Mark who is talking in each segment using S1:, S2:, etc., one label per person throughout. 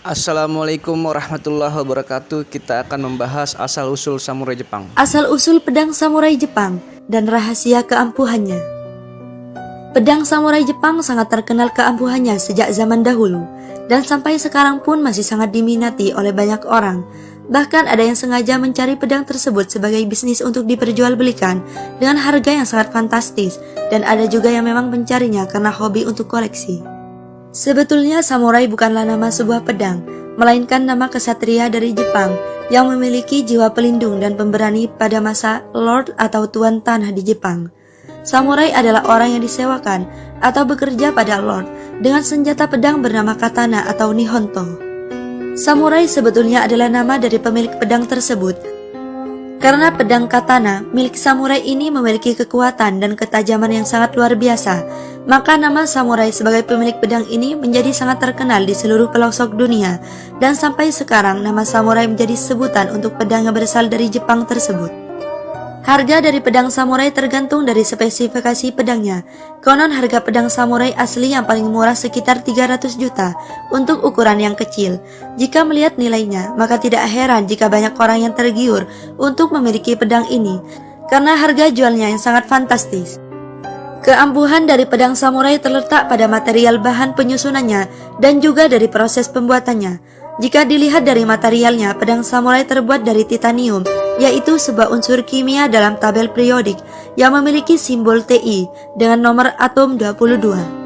S1: Assalamualaikum warahmatullahi wabarakatuh. Kita akan membahas asal-usul samurai Jepang.
S2: Asal-usul pedang samurai Jepang dan rahasia keampuhannya. Pedang samurai Jepang sangat terkenal keampuhannya sejak zaman dahulu dan sampai sekarang pun masih sangat diminati oleh banyak orang. Bahkan ada yang sengaja mencari pedang tersebut sebagai bisnis untuk diperjualbelikan dengan harga yang sangat fantastis dan ada juga yang memang mencarinya karena hobi untuk koleksi. Sebetulnya samurai bukanlah nama sebuah pedang, melainkan nama kesatria dari Jepang yang memiliki jiwa pelindung dan pemberani pada masa Lord atau Tuan Tanah di Jepang. Samurai adalah orang yang disewakan atau bekerja pada Lord dengan senjata pedang bernama katana atau nihonto. Samurai sebetulnya adalah nama dari pemilik pedang tersebut karena pedang katana milik samurai ini memiliki kekuatan dan ketajaman yang sangat luar biasa, maka nama samurai sebagai pemilik pedang ini menjadi sangat terkenal di seluruh pelosok dunia, dan sampai sekarang nama samurai menjadi sebutan untuk pedang yang berasal dari Jepang tersebut. Harga dari pedang samurai tergantung dari spesifikasi pedangnya. Konon harga pedang samurai asli yang paling murah sekitar 300 juta untuk ukuran yang kecil. Jika melihat nilainya, maka tidak heran jika banyak orang yang tergiur untuk memiliki pedang ini karena harga jualnya yang sangat fantastis. Keampuhan dari pedang samurai terletak pada material bahan penyusunannya dan juga dari proses pembuatannya. Jika dilihat dari materialnya, pedang samurai terbuat dari titanium, yaitu sebuah unsur kimia dalam tabel periodik yang memiliki simbol Ti dengan nomor atom 22.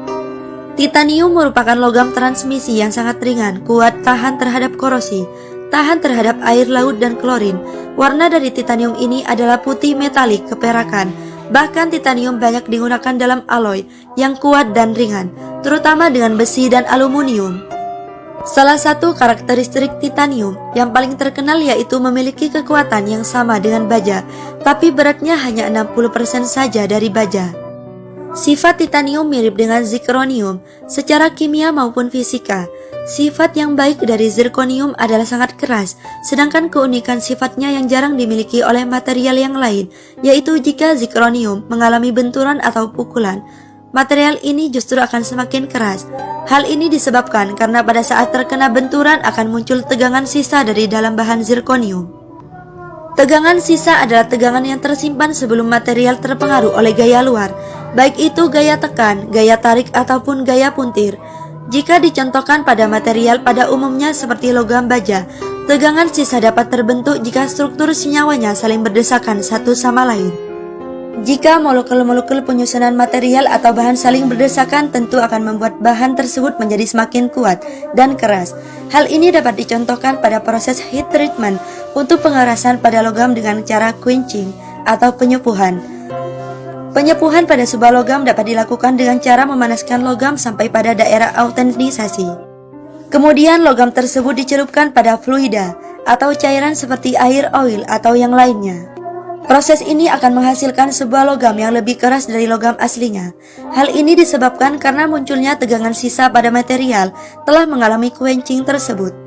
S2: Titanium merupakan logam transmisi yang sangat ringan, kuat, tahan terhadap korosi, tahan terhadap air laut dan klorin. Warna dari titanium ini adalah putih metalik keperakan. Bahkan titanium banyak digunakan dalam alloy yang kuat dan ringan, terutama dengan besi dan aluminium. Salah satu karakteristik titanium yang paling terkenal yaitu memiliki kekuatan yang sama dengan baja, tapi beratnya hanya 60% saja dari baja. Sifat titanium mirip dengan zirconium secara kimia maupun fisika. Sifat yang baik dari zirconium adalah sangat keras, sedangkan keunikan sifatnya yang jarang dimiliki oleh material yang lain, yaitu jika zirconium mengalami benturan atau pukulan, material ini justru akan semakin keras. Hal ini disebabkan karena pada saat terkena benturan akan muncul tegangan sisa dari dalam bahan zirconium. Tegangan sisa adalah tegangan yang tersimpan sebelum material terpengaruh oleh gaya luar, baik itu gaya tekan, gaya tarik, ataupun gaya puntir. Jika dicontohkan pada material pada umumnya seperti logam baja, tegangan sisa dapat terbentuk jika struktur senyawanya saling berdesakan satu sama lain. Jika molekul-molekul penyusunan material atau bahan saling berdesakan tentu akan membuat bahan tersebut menjadi semakin kuat dan keras. Hal ini dapat dicontohkan pada proses heat treatment untuk pengerasan pada logam dengan cara quenching atau penyepuhan. Penyepuhan pada sebuah logam dapat dilakukan dengan cara memanaskan logam sampai pada daerah autentisasi. Kemudian logam tersebut dicelupkan pada fluida atau cairan seperti air oil atau yang lainnya. Proses ini akan menghasilkan sebuah logam yang lebih keras dari logam aslinya. Hal ini disebabkan karena munculnya tegangan sisa pada material telah mengalami quenching tersebut.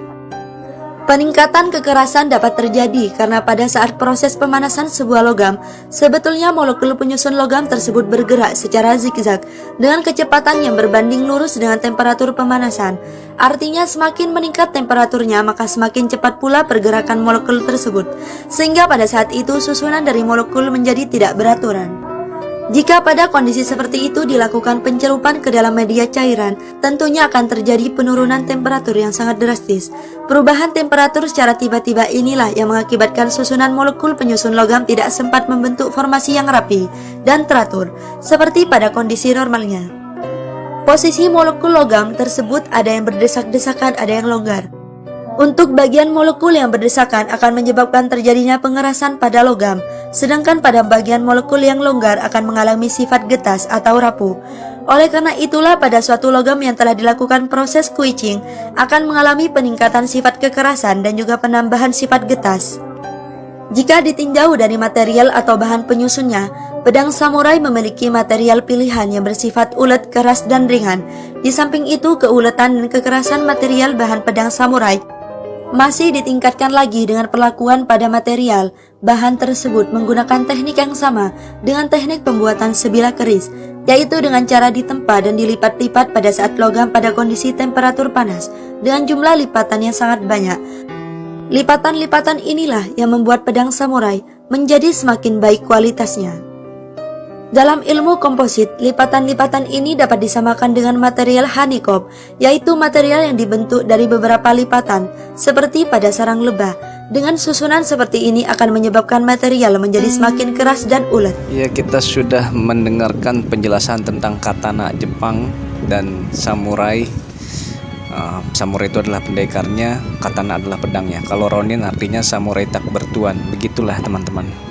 S2: Peningkatan kekerasan dapat terjadi karena pada saat proses pemanasan sebuah logam, sebetulnya molekul penyusun logam tersebut bergerak secara zigzag dengan kecepatan yang berbanding lurus dengan temperatur pemanasan. Artinya semakin meningkat temperaturnya maka semakin cepat pula pergerakan molekul tersebut, sehingga pada saat itu susunan dari molekul menjadi tidak beraturan. Jika pada kondisi seperti itu dilakukan pencelupan ke dalam media cairan, tentunya akan terjadi penurunan temperatur yang sangat drastis. Perubahan temperatur secara tiba-tiba inilah yang mengakibatkan susunan molekul penyusun logam tidak sempat membentuk formasi yang rapi dan teratur, seperti pada kondisi normalnya. Posisi molekul logam tersebut ada yang berdesak-desakan, ada yang longgar. Untuk bagian molekul yang berdesakan akan menyebabkan terjadinya pengerasan pada logam, sedangkan pada bagian molekul yang longgar akan mengalami sifat getas atau rapuh. Oleh karena itulah pada suatu logam yang telah dilakukan proses quenching akan mengalami peningkatan sifat kekerasan dan juga penambahan sifat getas. Jika ditinjau dari material atau bahan penyusunnya, pedang samurai memiliki material pilihan yang bersifat ulet, keras, dan ringan. Di samping itu, keuletan dan kekerasan material bahan pedang samurai Masih ditingkatkan lagi dengan perlakuan pada material, bahan tersebut menggunakan teknik yang sama dengan teknik pembuatan sebilah keris, yaitu dengan cara ditempa dan dilipat-lipat pada saat logam pada kondisi temperatur panas dengan jumlah lipatan yang sangat banyak. Lipatan-lipatan inilah yang membuat pedang samurai menjadi semakin baik kualitasnya. Dalam ilmu komposit, lipatan-lipatan ini dapat disamakan dengan material honeycomb, yaitu material yang dibentuk dari beberapa lipatan, seperti pada sarang lebah. Dengan susunan seperti ini akan menyebabkan material menjadi semakin keras dan ulet.
S1: Ya, kita sudah mendengarkan penjelasan tentang katana Jepang dan samurai. Uh, samurai itu adalah pendekarnya, katana adalah pedangnya. Kalau ronin artinya samurai tak bertuan. Begitulah teman-teman.